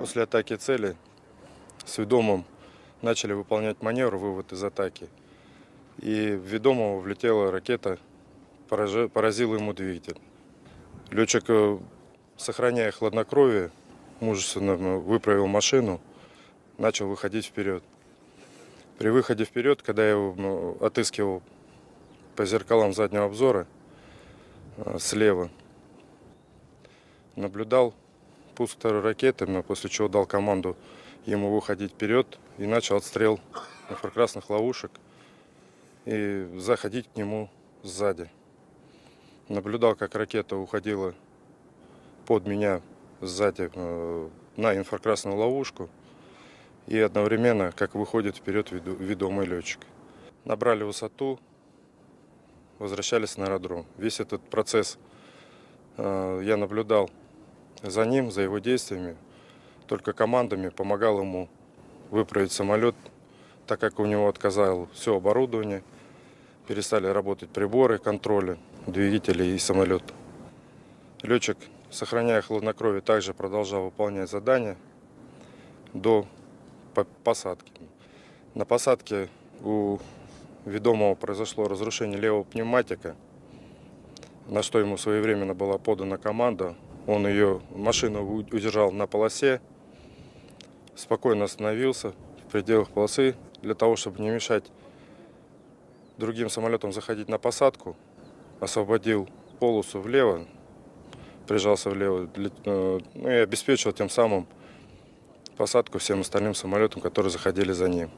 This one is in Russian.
После атаки цели с ведомым начали выполнять маневр, вывод из атаки. И в ведомого влетела ракета, поразила ему двигатель. Летчик, э, сохраняя хладнокровие, мужественно э, выправил машину, начал выходить вперед. При выходе вперед, когда я его отыскивал по зеркалам заднего обзора э, слева, наблюдал ракеты, но после чего дал команду ему выходить вперед и начал отстрел инфракрасных ловушек и заходить к нему сзади. Наблюдал, как ракета уходила под меня сзади э, на инфракрасную ловушку и одновременно, как выходит вперед ведомый летчик. Набрали высоту, возвращались на аэродром. Весь этот процесс э, я наблюдал за ним, за его действиями, только командами помогал ему выправить самолет, так как у него отказало все оборудование, перестали работать приборы контроля двигателей и самолета. Летчик, сохраняя хладнокровие, также продолжал выполнять задания до по- посадки. На посадке у ведомого произошло разрушение левого пневматика, на что ему своевременно была подана команда. Он ее, машину удержал на полосе, спокойно остановился в пределах полосы для того, чтобы не мешать другим самолетам заходить на посадку. Освободил полосу влево, прижался влево для- э, ну и обеспечил тем самым посадку всем остальным самолетам, которые заходили за ним.